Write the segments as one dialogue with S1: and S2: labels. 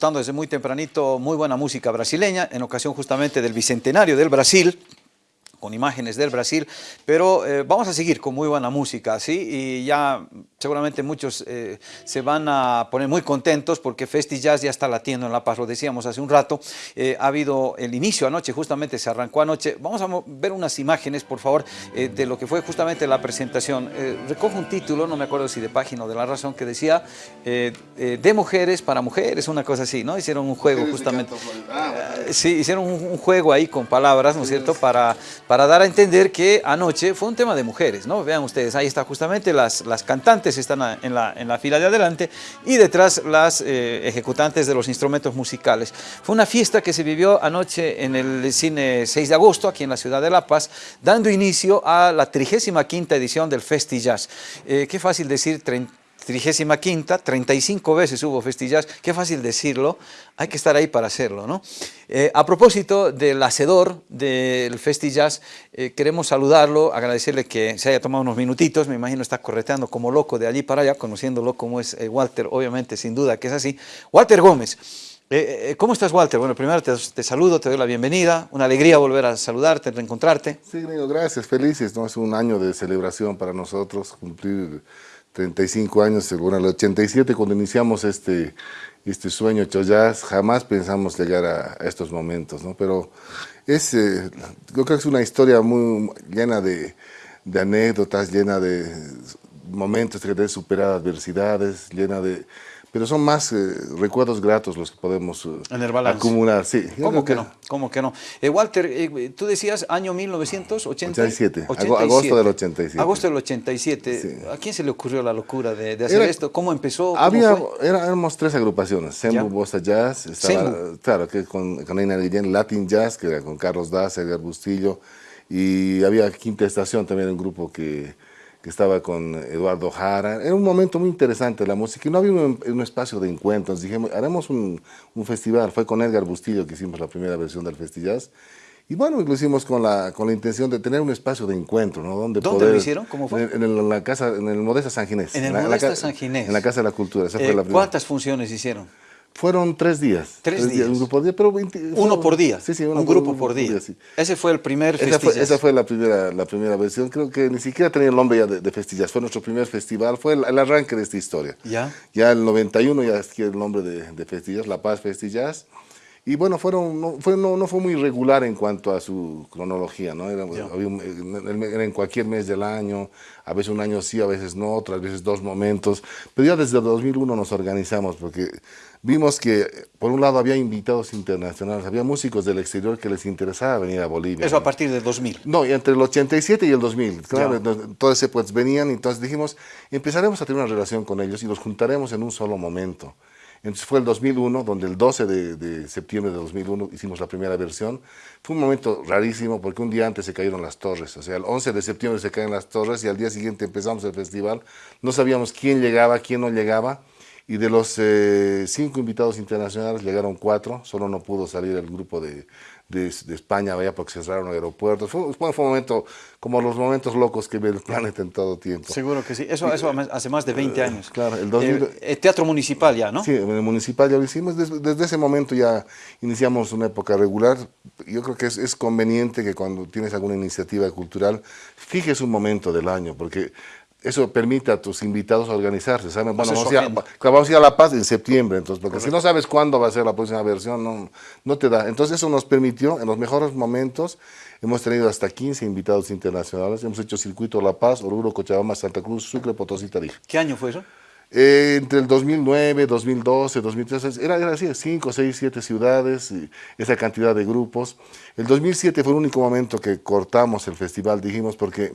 S1: desde muy tempranito muy buena música brasileña, en ocasión justamente del Bicentenario del Brasil, con imágenes del Brasil, pero eh, vamos a seguir con muy buena música, ¿sí? Y ya seguramente muchos eh, se van a poner muy contentos porque Festi Jazz ya está latiendo en La Paz, lo decíamos hace un rato, eh, ha habido el inicio anoche, justamente se arrancó anoche, vamos a ver unas imágenes, por favor, de lo que fue justamente la presentación. recojo un título, no me acuerdo si de página o de La Razón, que decía de mujeres para mujeres, una cosa así, ¿no? Hicieron un juego justamente, sí, hicieron un, un, juego ahí con palabras, ¿no es cierto?, para para dar a entender que anoche fue un tema de mujeres, ¿no? Vean ustedes, ahí está justamente las, las cantantes están en la, en la fila de adelante y detrás las eh, ejecutantes de los instrumentos musicales. Fue una fiesta que se vivió anoche en el cine 6 de agosto, aquí en la ciudad de La Paz, dando inicio a la 35 edición del Festi Jazz. Eh, qué fácil decir 30 35, 35 veces hubo festillas, qué fácil decirlo, hay que estar ahí para hacerlo. ¿no? Eh, a propósito del hacedor del festillas, eh, queremos saludarlo, agradecerle que se haya tomado unos minutitos, me imagino está correteando como loco de allí para allá, conociéndolo como es eh, Walter, obviamente, sin duda que es así. Walter Gómez, ¿Cómo estás, Walter? Bueno, primero te, saludo, te doy la bienvenida. Una alegría volver a saludarte, reencontrarte.
S2: Sí, gracias. Felices, ¿no? Es un año de celebración para nosotros, cumplir 35 años, según el 87, cuando iniciamos este, este sueño jazz, jamás pensamos llegar a, estos momentos, ¿no? Pero es, eh, creo que es una historia muy llena de, anécdotas, llena de momentos de superar adversidades, llena de pero son más eh, recuerdos gratos los que podemos uh, acumular. Sí,
S1: ¿Cómo que, no? ¿Cómo que no? Eh, Walter, eh, tú decías año 1987.
S2: 87, agosto del 87.
S1: Agosto del 87. ¿A quién se le ocurrió la locura de, hacer esto? ¿Cómo empezó?
S2: había, éramos tres agrupaciones, Sembu Bossa Jazz, estaba, claro, que con, con Guillén, Latin Jazz, que era con Carlos Daz, Edgar Bustillo, y había Quinta Estación también, un grupo que que estaba con Eduardo Jara. Era un momento muy interesante la música y no había un, espacio de encuentros. Dijimos, haremos un, un, festival. Fue con Edgar Bustillo que hicimos la primera versión del Festillas. Y bueno, lo hicimos con la, con la intención de tener un espacio de encuentro, ¿no?
S1: Donde ¿Dónde lo hicieron? ¿Cómo fue?
S2: En, la casa, en el Modesta San Ginés.
S1: En el Modesta San Ginés.
S2: En la Casa de la Cultura. Esa fue
S1: eh,
S2: la
S1: ¿Cuántas funciones hicieron?
S2: Fueron tres días.
S1: Tres, días.
S2: Un grupo día, pero
S1: uno por día.
S2: Sí, sí,
S1: un grupo por, día. Ese fue el primer
S2: esa fue, esa fue, la primera, la primera versión. Creo que ni siquiera tenía el nombre ya de, de Festillas. Fue nuestro primer festival. Fue el, arranque de esta historia.
S1: Ya.
S2: Ya el 91 ya adquiere el nombre de, de Festillas, La Paz Festillas. Y bueno, fueron, no, fue, no, no, fue muy regular en cuanto a su cronología, ¿no? Era, era, en cualquier mes del año, a veces un año sí, a veces no, otras veces dos momentos. Pero ya desde 2001 nos organizamos porque vimos que, por un lado, había invitados internacionales, había músicos del exterior que les interesaba venir a Bolivia.
S1: ¿Eso a partir del 2000?
S2: No, entre el 87 y el 2000. Claro, ese pues venían, entonces dijimos, empezaremos a tener una relación con ellos y los juntaremos en un solo momento. Entonces fue el 2001, donde el 12 de, septiembre de 2001 hicimos la primera versión. Fue un momento rarísimo porque un día antes se cayeron las torres, o sea, el 11 de septiembre se caen las torres y al día siguiente empezamos el festival. No sabíamos quién llegaba, quién no llegaba. Y de los eh, cinco invitados internacionales llegaron cuatro, solo no pudo salir el grupo de, de, España, vaya porque cerraron aeropuertos. Fue, fue, un momento como los momentos locos que ve el planeta en todo tiempo.
S1: Seguro que sí. Eso, eso hace más de 20 años.
S2: Claro, el 2000,
S1: eh, eh, Teatro Municipal ya, ¿no?
S2: Sí, en el Municipal ya lo hicimos. Desde, desde, ese momento ya iniciamos una época regular. Yo creo que es, es conveniente que cuando tienes alguna iniciativa cultural, fijes un momento del año, porque eso permite a tus invitados organizarse, ¿saben? Bueno, vamos a, ir a, vamos a, ir a, La Paz en septiembre, entonces, porque si no sabes cuándo va a ser la próxima versión, no, no te da. Entonces eso nos permitió, en los mejores momentos, hemos tenido hasta 15 invitados internacionales, hemos hecho circuito La Paz, Oruro, Cochabamba, Santa Cruz, Sucre, Potosí, Tarija.
S1: ¿Qué año fue eso?
S2: Eh, entre el 2009, 2012, 2013, era, era así, 5, 6, 7 ciudades, y esa cantidad de grupos. El 2007 fue el único momento que cortamos el festival, dijimos, porque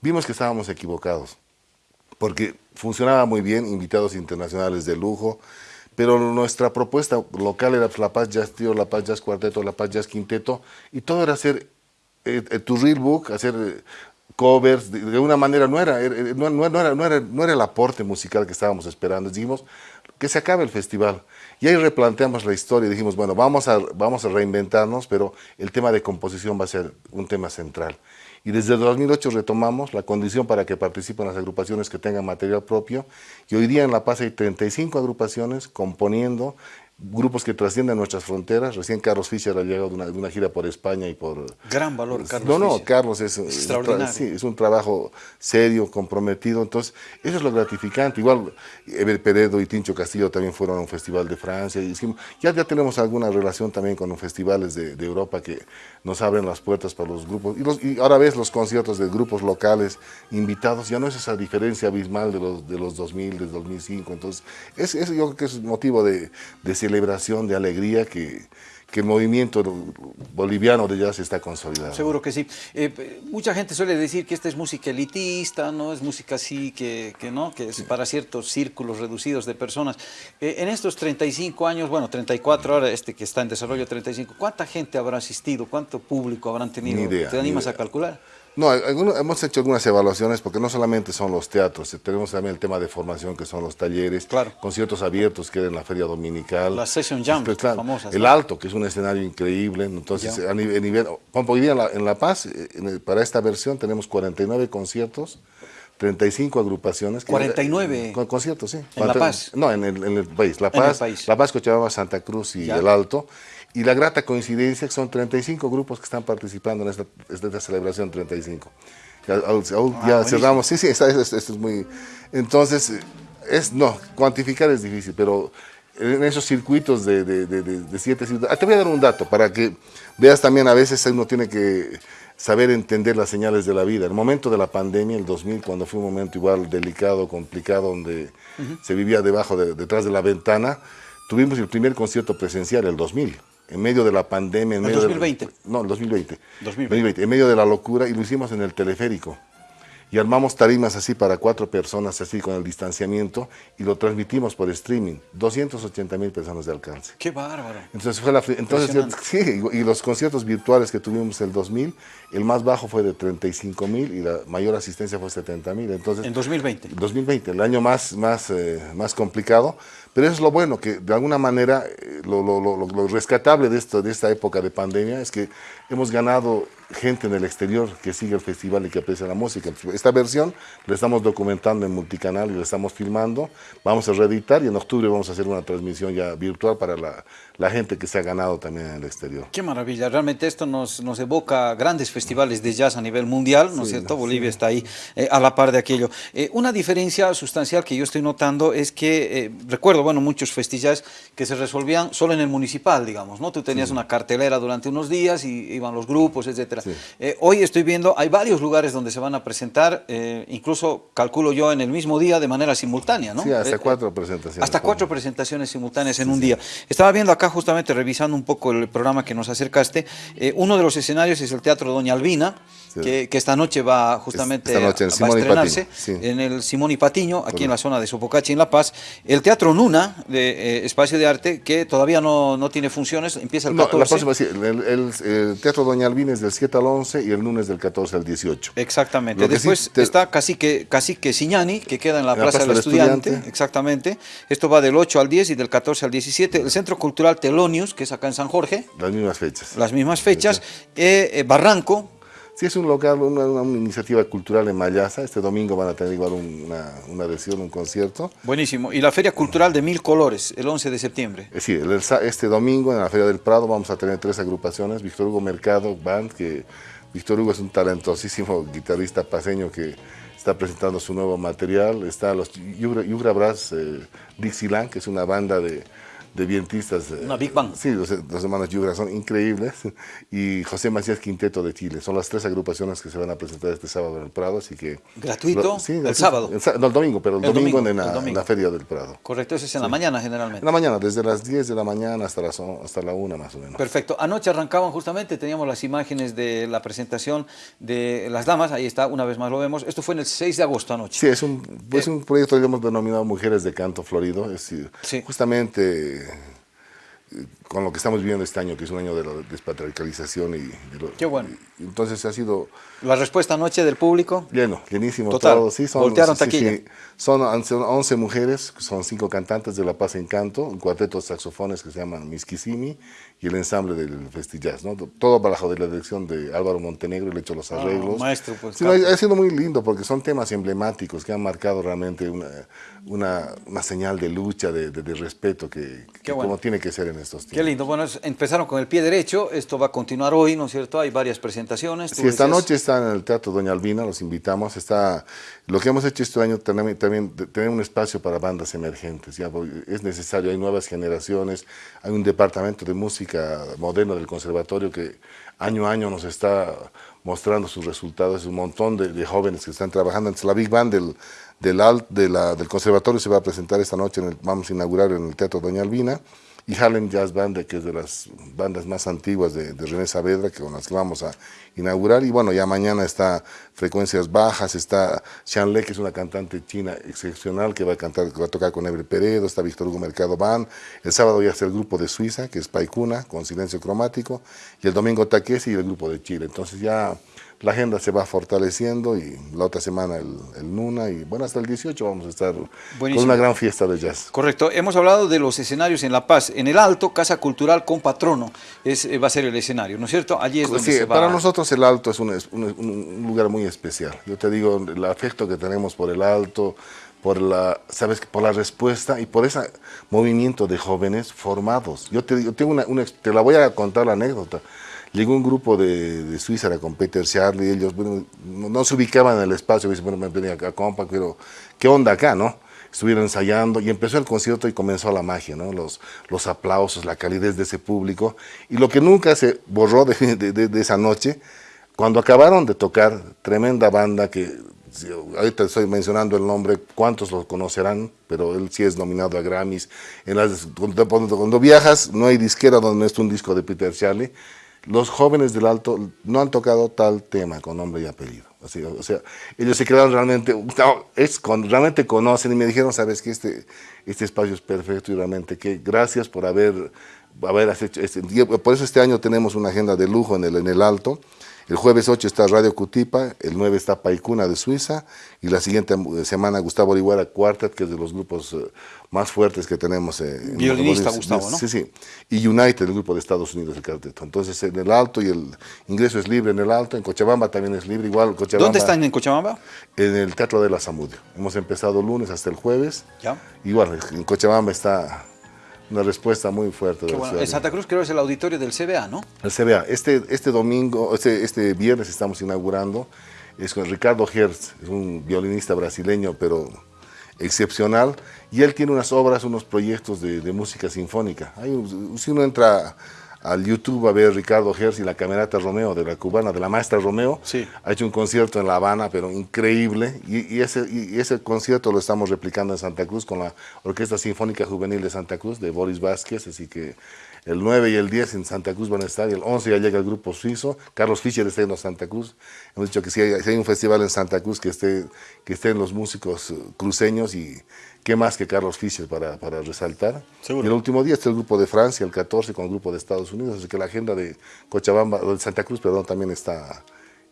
S2: vimos que estábamos equivocados porque funcionaba muy bien, invitados internacionales de lujo, pero nuestra propuesta local era La Paz Jazz Trio, La Paz Jazz Cuarteto, La Paz Jazz Quinteto, y todo era hacer eh, eh, tu real book, hacer eh, covers, de, una manera no era, no, no, era, no, era, no era el aporte musical que estábamos esperando, dijimos que se acabe el festival. Y ahí replanteamos la historia y dijimos, bueno, vamos a, vamos a reinventarnos, pero el tema de composición va a ser un tema central y desde 2008 retomamos la condición para que participen las agrupaciones que tengan material propio. Y hoy día en La Paz hay 35 agrupaciones componiendo grupos que trascienden nuestras fronteras. Recién Carlos Fischer ha llegado de una, de una gira por España y por...
S1: Gran valor, Carlos
S2: No, no,
S1: Fischer.
S2: Carlos es,
S1: Es
S2: es
S1: extraordinario.
S2: sí, es un trabajo serio, comprometido. Entonces, eso es lo gratificante. Igual, Eber Peredo y Tincho Castillo también fueron a un festival de Francia. Y ya, ya tenemos alguna relación también con los festivales de, de Europa que nos abren las puertas para los grupos. Y, los- y ahora ves los conciertos de grupos locales invitados, ya no es esa diferencia abismal de los, de los 2000, de 2005. Entonces, es, eso yo creo que es motivo de, de celebración, de alegría que, que el movimiento boliviano de jazz está consolidado.
S1: Seguro que sí. Eh, p- mucha gente suele decir que esta es música elitista, ¿no? Es música así que, que no, que es para ciertos círculos reducidos de personas. Eh, en estos 35 años, bueno, 34 ahora, este que está en desarrollo 35, ¿cuánta gente habrá asistido? ¿Cuánto público habrán tenido?
S2: Idea,
S1: ¿Te
S2: ni
S1: animas a calcular?
S2: No, alguno- hemos hecho algunas evaluaciones porque no solamente son los teatros, eh, tenemos también el tema de formación que son los talleres,
S1: Claro.
S2: conciertos abiertos que era en la feria dominical.
S1: Las session jams
S2: Pues, claro,
S1: famosas,
S2: El. Alto, que es un escenario increíble, entonces
S1: Ya.
S2: a nivel, a nivel- hoy día en La, en La Paz, eh, en el- para esta versión tenemos 49 conciertos, 35 agrupaciones. que-
S1: 49.
S2: Con, conciertos, sí.
S1: ¿En La Paz?
S2: No, en el, en el país. La
S1: En el
S2: Paz,
S1: país.
S2: La Paz, Cochabamba, Santa Cruz y
S1: Ya.
S2: El Alto. Y la grata coincidencia que son 35 grupos que están participando en esta, esta celebración 35. Ya, al- ya
S1: Ah, buenísimo.
S2: cerramos, sí, sí, esto, esto es muy... Entonces, es, no, cuantificar es difícil, pero en esos circuitos de, de, de- de- de siete ciudades... Ah, te voy a dar un dato para que veas también, a veces uno tiene que saber entender las señales de la vida. El momento de la pandemia, el 2000, cuando fue un momento igual delicado, complicado, donde se vivía debajo, de, detrás de la ventana, tuvimos el primer concierto presencial, el 2000, en medio de la pandemia. En
S1: ¿El
S2: medio de-
S1: 2020?
S2: no, el 2020.
S1: 2020.
S2: En medio de la locura, y lo hicimos en el teleférico. Y armamos tarimas así para cuatro personas, así con el distanciamiento, y lo transmitimos por streaming. 280 mil personas de alcance.
S1: ¡Qué bárbaro!
S2: Entonces, fue la, entonces sí, y los conciertos virtuales que tuvimos el 2000, el más bajo fue de 35 mil y la mayor asistencia fue 70 mil. Entonces,
S1: En 2020.
S2: 2020, el año más, más, eh, más complicado, pero eso es lo bueno, que de alguna manera eh, lo, lo- lo- lo- lo rescatable de, esto, de esta época de pandemia es que hemos ganado gente en el exterior que sigue el festival y que aprecia la música. Esta versión la estamos documentando en multicanal y la estamos filmando, vamos a reeditar y en octubre vamos a hacer una transmisión ya virtual para la, la gente que se ha ganado también en el exterior.
S1: Qué maravilla, realmente esto nos, nos evoca grandes festivales de jazz a nivel mundial, ¿no es cierto? Bolivia está ahí eh, a la par de aquello. Eh, una diferencia sustancial que yo estoy notando es que, eh, recuerdo, bueno, muchos festivales que se resolvían solo en el municipal, digamos, ¿no? Tú tenías una cartelera durante unos días y iban los grupos, etcétera.
S2: Sí.
S1: Eh, hoy estoy viendo, hay varios lugares donde se van a presentar, eh, incluso calculo yo en el mismo día de manera simultánea, ¿no?
S2: Sí, hasta
S1: Eh,
S2: cuatro presentaciones.
S1: hasta cuatro presentaciones simultáneas en un día. Estaba viendo acá justamente, revisando un poco el programa que nos acercaste, uno de los escenarios es el Teatro Doña Albina, que, que esta noche va justamente
S2: Esta noche en
S1: a, va estrenarse
S2: sí.
S1: en el Simón y Patiño, aquí en la zona de Sopocachi, en La Paz. El Teatro Nuna, de eh, Espacio de Arte, que todavía no, no tiene funciones, empieza el
S2: No,
S1: 14.
S2: la próxima, sí, el, el- el Teatro Doña Albina es del 7 al 11 y el lunes del 14 al 18.
S1: Exactamente.
S2: Lo que sí
S1: Después
S2: te-
S1: está Cacique, Cacique Siñani, que queda en la,
S2: En la
S1: Plaza, del
S2: del
S1: Estudiante.
S2: Estudiante.
S1: Exactamente. Esto va del 8 al 10 y del 14 al 17. El Centro Cultural Telonius, que es acá en San Jorge,
S2: Las mismas fechas.
S1: las mismas fechas. Eh, eh, Barranco,
S2: Sí, es un local, una, una iniciativa cultural en Mayasa. Este domingo van a tener igual un- una, una adhesión, un concierto.
S1: buenísimo. Y la Feria Cultural de Mil Colores, el 11 de septiembre.
S2: El sa- este domingo en la Feria del Prado vamos a tener tres agrupaciones. Víctor Hugo Mercado Band, que Víctor Hugo es un talentosísimo guitarrista paseño que está presentando su nuevo material. Está los Yugra, Yugra Brass eh, Dixieland, que es una banda de, de vientistas. eh,
S1: Una big band.
S2: Sí, los, los hermanos Yugra son increíbles. Y José Macías Quinteto de Chile. Son las tres agrupaciones que se van a presentar este sábado en el Prado. Así que,
S1: ¿Gratuito?
S2: Sí,
S1: ¿El sábado?
S2: El, no, el domingo, pero el,
S1: El
S2: domingo,
S1: domingo,
S2: en, la,
S1: el
S2: en
S1: domingo.
S2: la Feria del Prado.
S1: Correcto, eso es en la mañana
S2: En
S1: generalmente.
S2: la mañana, desde las 10 de la mañana hasta, las, hasta la 1 más o menos.
S1: Perfecto. Anoche arrancaban justamente, teníamos las imágenes de la presentación de las damas, ahí está, una vez más lo vemos. Esto fue en el 6 de agosto anoche.
S2: Sí, es un, es un proyecto que hemos denominado Mujeres de Canto Florido. Es
S1: Sí.
S2: justamente eh, con lo que estamos viviendo este año, que es un año de la despatriarcalización y,
S1: Qué bueno.
S2: entonces ha sido...
S1: ¿La respuesta anoche del público?
S2: Lleno, llenísimo
S1: Total.
S2: todo. Sí, son,
S1: Voltearon
S2: sí,
S1: taquilla.
S2: sí. Son 11 mujeres, son cinco cantantes de La Paz Encanto, un cuarteto de saxofones que se llaman Miskisimi y el ensamble del Festijazz, ¿no? Todo bajo de la dirección de Álvaro Montenegro, le he hecho los
S1: Ah,
S2: arreglos.
S1: maestro, pues,
S2: Sí, no, ha sido muy lindo porque son temas emblemáticos que han marcado realmente una, una, una señal de lucha, de, de- de respeto que, que
S1: bueno.
S2: como tiene que ser en estos
S1: Qué
S2: tiempos.
S1: lindo. Bueno, es- empezaron con el pie derecho. Esto va a continuar hoy, ¿no es cierto? Hay varias presentaciones.
S2: Sí, esta noche está en el Teatro Doña Albina, los invitamos. Está, lo que hemos hecho este año también, también tener un espacio para bandas emergentes. Ya, es necesario, hay nuevas generaciones, hay un departamento de música moderna del conservatorio que año a año nos está mostrando sus resultados. Es un montón de, jóvenes que están trabajando. La Big Band del, del, alt- de la- del conservatorio se va a presentar esta noche, vamos a inaugurar en el Teatro Doña Albina. Y Harlem Jazz Band, que es de las bandas más antiguas de, de René Saavedra, que con las que vamos a inaugurar. Y bueno, ya mañana está Frecuencias Bajas, está Xian Le, que es una cantante china excepcional, que va a cantar, va a tocar con Ebre Peredo, está Víctor Hugo Mercado Band. El sábado ya está el grupo de Suiza, que es Paikuna, con Silencio Cromático. Y el domingo Taquesi y el grupo de Chile. Entonces ya la agenda se va fortaleciendo y la otra semana el, el Nuna. Y bueno, hasta el 18 vamos a estar
S1: Buenísimo.
S2: con una gran fiesta de jazz.
S1: Correcto. Hemos hablado de los escenarios en La Paz. En el Alto, Casa Cultural con Patrono es, eh, va a ser el escenario, ¿no es cierto? Allí es donde
S2: Sí,
S1: se va
S2: para nosotros el Alto es un, es un- un lugar muy especial. Yo te digo, el afecto que tenemos por el Alto, por la, sabes, por la respuesta y por ese movimiento de jóvenes formados. Yo te digo, tengo una, una- te la voy a contar la anécdota. Llegó un grupo de, de Suiza con Peter Charlie, ellos bueno, no, no se ubicaban en el espacio, me bueno, me venía acá, compa, pero ¿qué onda acá, no? Estuvieron ensayando y empezó el concierto y comenzó la magia, ¿no? Los, los aplausos, la calidez de ese público. Y lo que nunca se borró de, de- de- esa noche, cuando acabaron de tocar, tremenda banda que, ahorita estoy mencionando el nombre, cuántos lo conocerán, pero él sí es nominado a Grammys. En las- cuando- cuando viajas, no hay disquera donde no esté un disco de Peter Charlie. Los jóvenes del Alto no han tocado tal tema con nombre y apellido. Así, o sea, ellos se quedaron realmente, no, es con, realmente conocen y me dijeron, sabes que este, este espacio es perfecto y realmente que gracias por haber, haber hecho este, por eso este año tenemos una agenda de lujo en el, en el Alto. El jueves 8 está Radio Cutipa, el 9 está Paikuna de Suiza y la siguiente eh, semana Gustavo Orihuela Quartet, que es de los grupos eh, más fuertes que tenemos. eh, en
S1: Violinista Gustavo, ¿no?
S2: Sí, sí. Y United, el grupo de Estados Unidos, el cuarteto. Entonces en el Alto y el ingreso es libre en el Alto, en Cochabamba también es libre, igual Cochabamba.
S1: ¿Dónde están en Cochabamba?
S2: En el Teatro de la Zamudio. Hemos empezado lunes hasta el jueves.
S1: Ya.
S2: Igual, en Cochabamba está una respuesta muy fuerte. de la
S1: bueno. En Santa Cruz creo que es el auditorio del CBA, ¿no?
S2: El CBA, este, este domingo, este, este viernes estamos inaugurando, es con Ricardo Hertz, es un violinista brasileño, pero excepcional, y él tiene unas obras, unos proyectos de, de música sinfónica. Hay si uno entra al YouTube a ver Ricardo Hertz y la camerata Romeo, de la cubana, de la maestra Romeo,
S1: Sí.
S2: ha hecho un concierto en La Habana, pero increíble, y, y ese, y ese concierto lo estamos replicando en Santa Cruz con la Orquesta Sinfónica Juvenil de Santa Cruz, de Boris Vázquez, así que el 9 y el 10 en Santa Cruz van a estar, y el 11 ya llega el grupo suizo, Carlos Fischer está en Santa Cruz, hemos dicho que si hay, si hay un festival en Santa Cruz que, esté, que estén los músicos eh, cruceños, y qué más que Carlos Fischer para, para resaltar.
S1: Seguro.
S2: Y el último día está el grupo de Francia, el 14, con el grupo de Estados Unidos, así que la agenda de Cochabamba, o de Santa Cruz, perdón, también está,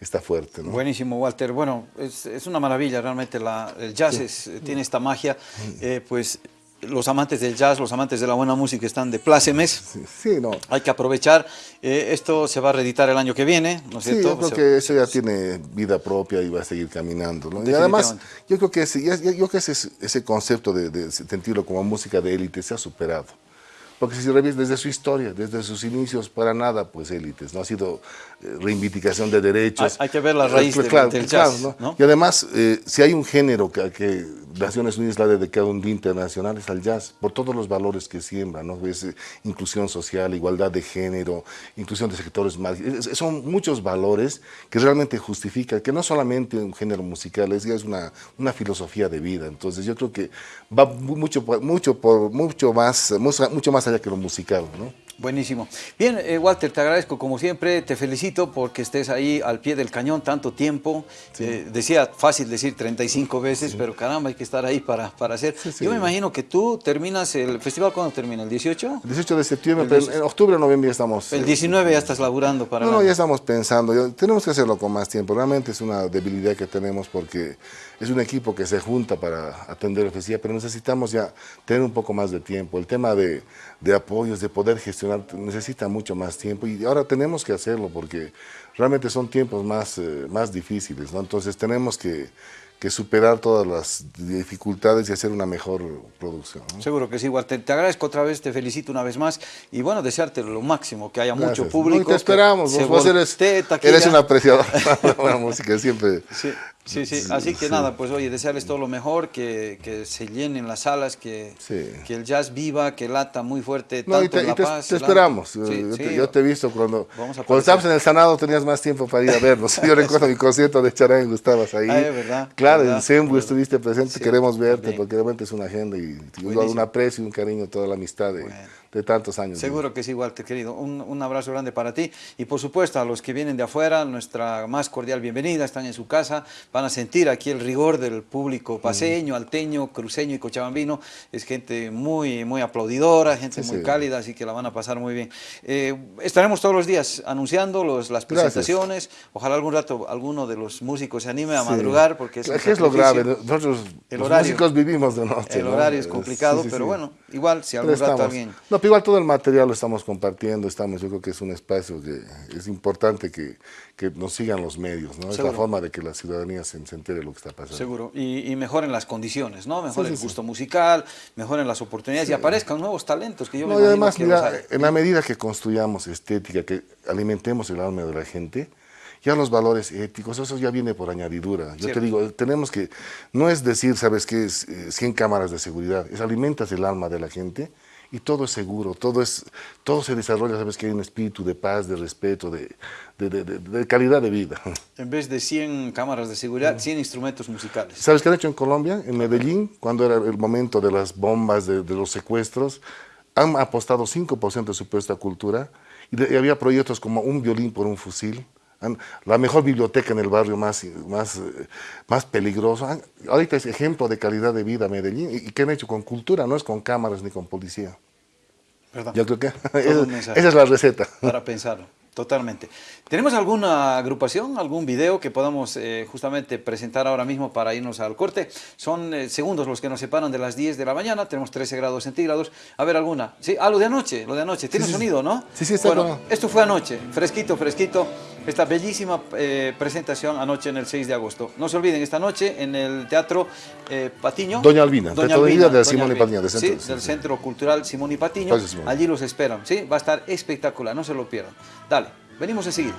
S2: está fuerte. ¿no?
S1: Buenísimo, Walter. Bueno, es, es una maravilla realmente. La, el jazz es- tiene esta magia. Eh, pues los amantes del jazz, los amantes de la buena música están de plácemes.
S2: Sí, sí, no.
S1: Hay que aprovechar. Eh, esto se va a reeditar el año que viene, ¿no es
S2: Sí,
S1: cierto?
S2: yo creo
S1: Se-
S2: que eso ya tiene vida propia y va a seguir caminando. ¿no? Y además, yo creo que, ese, yo creo que ese, ese concepto de, de sentirlo como música de élite se ha superado. Porque si revisas desde su historia, desde sus inicios, para nada, pues élites, no ha sido eh, reivindicación de derechos.
S1: Hay- hay que ver la raíz
S2: Eh,
S1: del- del jazz,
S2: ¿no?
S1: ¿no?
S2: Y además, eh, si hay un género que, que Naciones Unidas le ha dedicado un día internacional, es al jazz, por todos los valores que siembra, ¿no? Es, eh, inclusión social, igualdad de género, inclusión de sectores más... son muchos valores que realmente justifican, que no solamente un género musical, es, es una, una filosofía de vida. Entonces yo creo que va mu- mucho, mucho, por, mucho, más, mucho más allá que lo musical, ¿no?
S1: Buenísimo. Bien, eh, Walter, te agradezco como siempre, te felicito porque estés ahí al pie del cañón tanto tiempo. Eh, decía, fácil decir 35 veces, pero caramba, hay que estar ahí para, para hacer. Yo me imagino que tú terminas el festival, ¿cuándo termina? ¿El 18?
S2: El 18 de septiembre, pero en octubre o noviembre ya estamos...
S1: El 19 ya estás laburando para...
S2: No, no, ya estamos pensando, tenemos que hacerlo con más tiempo. Realmente es una debilidad que tenemos porque es un equipo que se junta para atender el festival, pero necesitamos ya tener un poco más de tiempo. El tema de, de apoyos, de poder gestionar, necesita mucho más tiempo y ahora tenemos que hacerlo porque realmente son tiempos más, eh, más difíciles, ¿no? Entonces tenemos que, que superar todas las dificultades y hacer una mejor producción.
S1: Seguro que sí, igual te, agradezco otra vez, te felicito una vez más y bueno, desearte lo máximo, que haya mucho público.
S2: te esperamos, vos, eres, eres un apreciador de la buena música, siempre.
S1: Sí. Sí, sí, así que nada, pues oye, desearles todo lo mejor, que, que se llenen las salas, que, que el jazz viva, que lata muy fuerte, tanto
S2: te,
S1: en La
S2: te,
S1: Paz.
S2: Te esperamos, yo, te, yo, te, he visto cuando, cuando estabas en el Sanado tenías más tiempo para ir a vernos. Yo recuerdo mi concierto de Charán, estabas ahí.
S1: Ah, ¿verdad?
S2: Claro, en Sembu estuviste presente, queremos verte, porque realmente es una agenda y un aprecio y un cariño, toda la amistad de, de tantos años.
S1: Seguro que es igual, querido. Un, un, abrazo grande para ti y por supuesto a los que vienen de afuera, nuestra más cordial bienvenida, están en su casa, van a sentir aquí el rigor del público paseño, alteño, cruceño y cochabambino. Es gente muy, muy aplaudidora, gente muy cálida, así que la van a pasar muy bien. Eh, estaremos todos los días anunciando los, las presentaciones. Ojalá algún rato alguno de los músicos se anime a madrugar porque es,
S2: es lo grave. Nosotros el los músicos vivimos de noche.
S1: El horario es complicado, pero bueno, igual si algún rato alguien
S2: igual todo el material lo estamos compartiendo, estamos, yo creo que es un espacio que es importante que, que nos sigan los medios, ¿no? Es la forma de que la ciudadanía se, entere de lo que está pasando.
S1: Seguro, y, y mejoren las condiciones, ¿no? Mejoren el gusto musical, mejoren las oportunidades y aparezcan nuevos talentos que yo
S2: no, y además, mira, en la medida que construyamos estética, que alimentemos el alma de la gente, ya los valores éticos, eso ya viene por añadidura. Yo te digo, tenemos que, no es decir, ¿sabes qué? Es 100 eh, cámaras de seguridad, es alimentas el alma de la gente y todo es seguro, todo, es, todo se desarrolla, sabes que hay un espíritu de paz, de respeto, de, de, de, calidad de vida.
S1: En vez de 100 cámaras de seguridad, 100 instrumentos musicales.
S2: ¿Sabes qué han hecho en Colombia? En Medellín, cuando era el momento de las bombas, de, los secuestros, han apostado 5% de su puesta cultura y, había proyectos como un violín por un fusil, la mejor biblioteca en el barrio más, más, más peligroso. Ahorita es ejemplo de calidad de vida Medellín. ¿Y qué han hecho con cultura? No es con cámaras ni con policía.
S1: ¿Verdad?
S2: Yo creo que esa, es la receta.
S1: Para pensarlo. Totalmente. ¿Tenemos alguna agrupación, algún video que podamos eh, justamente presentar ahora mismo para irnos al corte? Son eh, segundos los que nos separan de las 10 de la mañana, tenemos 13 grados centígrados. A ver, alguna. Sí, ah, lo de anoche, lo de anoche. Tiene sonido, ¿no?
S2: Sí, sí, está
S1: Bueno, esto fue anoche, fresquito, fresquito. Esta bellísima eh, presentación anoche en el 6 de agosto. No se olviden, esta noche en el Teatro Patiño.
S2: Doña Albina,
S1: Doña Albina,
S2: de Simón y Patiño.
S1: sí, del Centro Cultural Simón y Patiño. Allí los esperan, ¿sí? Va a estar espectacular, no se lo pierdan. Dale. Venimos a seguir.